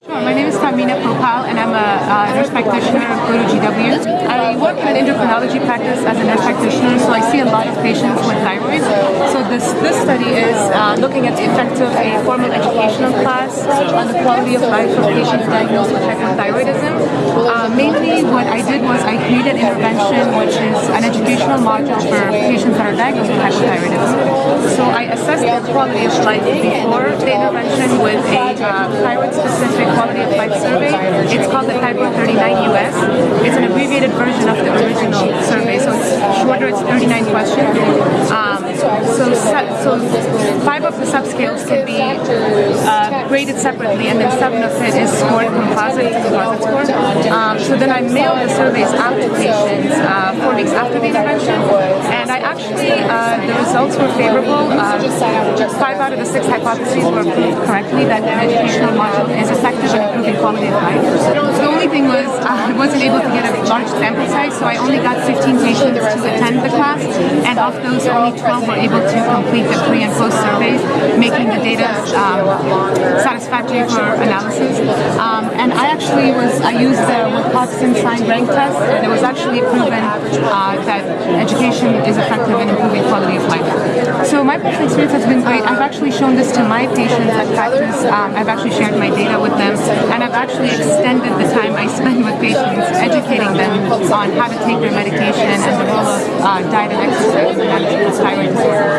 Sure, my name is Tamina Propal and I'm a uh, nurse practitioner at Guru GW. I work in an endocrinology practice as a nurse practitioner, so I see a lot of patients with thyroid. So this, this study is uh, looking at the effect of a formal educational class on the quality of life of patients diagnosed with hypothyroidism. I did was I created an intervention which is an educational module for patients that are diagnosed with hypothyroidism. So I assessed their quality of life before the intervention with a uh, thyroid-specific quality of life survey. It's called the ThyPRO 39 US. It's an abbreviated version of the original survey, so it's shorter, it's 39 questions. Um, so, so five of the subscales can be uh, graded separately, and then seven of it is scored composite, to composite score. Um, then I mailed the surveys out to patients uh, four weeks after the intervention, and I actually, uh, the results were favorable. Uh, five out of the six hypotheses were proved correctly that the educational module is effective in improving quality of life. The only thing was uh, I wasn't able to get a large sample size, so I only got 15 patients to attend the class, and of those, only 12 were able to complete the pre and post surveys, making the data um, satisfactory for analysis. Um, and I actually was, I used the Sign rank test, and it was actually proven uh, that education is effective in improving quality of life. So my personal experience has been great. I've actually shown this to my patients at practice. Um, I've actually shared my data with them, and I've actually extended the time I spend with patients educating them on how to take their medication and the role of uh, diet and exercise in managing thyroid disorder.